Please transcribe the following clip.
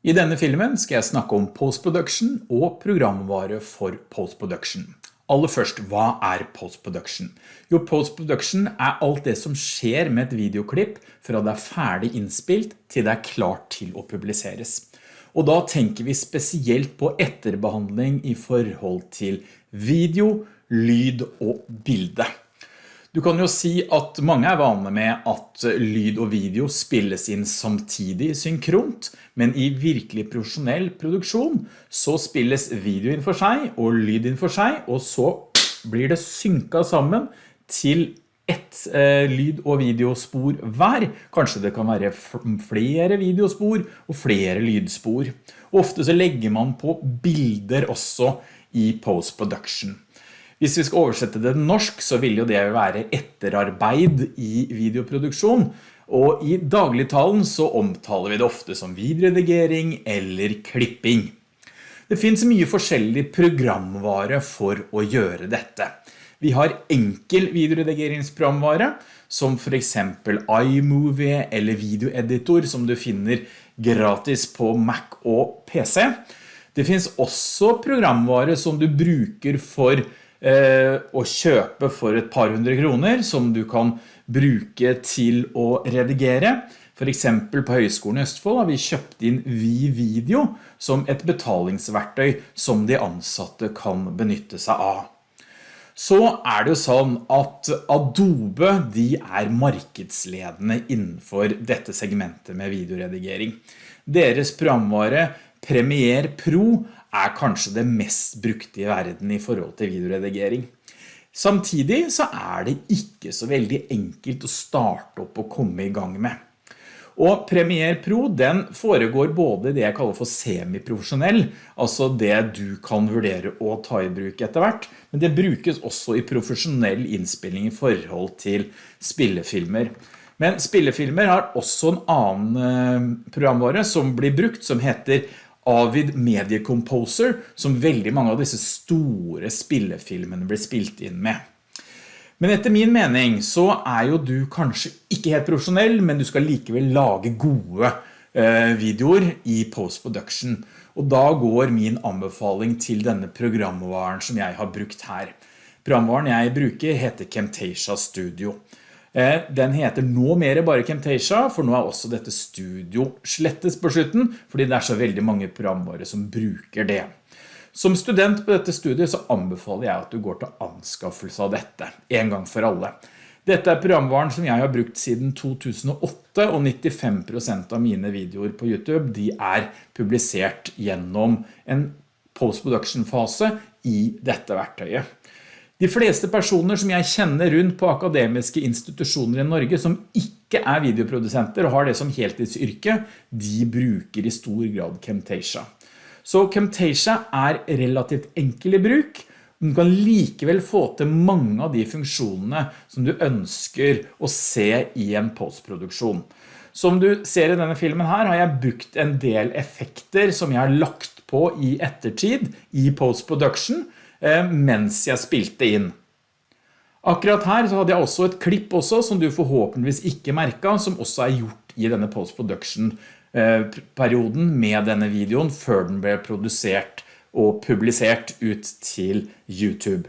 I denne filmen skal jeg snakke om postproduction og programvare for postproduction. Aller først, hva er postproduction? Jo, postproduction er alt det som skjer med et videoklipp fra det er ferdig innspilt til det er klart til å publiseres. Og da tenker vi spesielt på etterbehandling i forhold til video, lyd og bilde. Du kan jo si at mange er vane med at lyd og video spilles inn samtidig synkront, men i virkelig profesjonell produksjon så spilles video inn for seg og lyd inn for seg, og så blir det synket sammen til ett eh, lyd- og videospor hver. Kanskje det kan være flere videospor og flere lydspor. Ofte så legger man på bilder også i post-production. Hvis vi skal oversette det norsk, så vil jo det være etterarbeid i videoproduksjon, og i dagligtalen så omtaler vi det ofte som videoredigering eller klipping. Det finnes mye forskjellig programvare for å gjøre dette. Vi har enkel videoredigeringsprogramvare, som for eksempel iMovie eller videoeditor som du finner gratis på Mac og PC. Det finnes også programvare som du bruker for Eh, å kjøpe for et par hundre kroner som du kan bruke til å redigere. For eksempel på Høgskolen i Østfold har vi kjøpt inn Vi-video som et betalingsverktøy som de ansatte kan benytte seg av. Så er det jo sånn at Adobe de er markedsledende innenfor dette segmentet med videoredigering. Deres programvare Premiere Pro er kanskje det mest brukte i verden i forhold til videoredigering. Samtidig så er det ikke så veldig enkelt å starte opp og komme i gang med. Og Premiere Pro den foregår både det jeg kaller for semi-profesjonell, altså det du kan vurdere å ta i bruk etter hvert, men det brukes også i profesjonell innspilling i forhold til spillefilmer. Men spillefilmer har også en annen eh, programvare som blir brukt, som heter Avid Media Composer, som veldig mange av disse store spillefilmene blir spilt inn med. Men etter min mening så er jo du kanskje ikke helt profesjonell, men du skal likevel lage gode eh, videoer i post-production. Og da går min anbefaling til denne programvaren som jeg har brukt her. Programvaren jeg bruker heter Camtasia Studio. Eh, den heter nå mer bare Camtasia, for nå er også dette studio slettes på slutten, fordi det er så veldig mange programvare som bruker det. Som student på dette studiet så anbefaler jeg at du går til anskaffelse av dette, en gang for alle. Dette er programvaren som jeg har brukt siden 2008, og 95% av mine videoer på YouTube de er publisert gjennom en post-production-fase i dette verktøyet. De fleste personer som jeg kjenner rundt på akademiske institusjoner i Norge som ikke er videoprodusenter og har det som heltidsyrke, de bruker i stor grad Camtasia. Så Camtasia er relativt enkel i bruk, men du kan likevel få til mange av de funksjonene som du ønsker å se i en postproduksjon. Som du ser i denne filmen her har jeg brukt en del effekter som jeg har lagt på i ettertid i postproduction, mens jeg spilte inn. Akkurat her så hadde jeg også et klipp også, som du forhåpentligvis ikke merket, som også er gjort i denne post-production-perioden eh, med denne videoen, før den ble produsert og publisert ut til YouTube.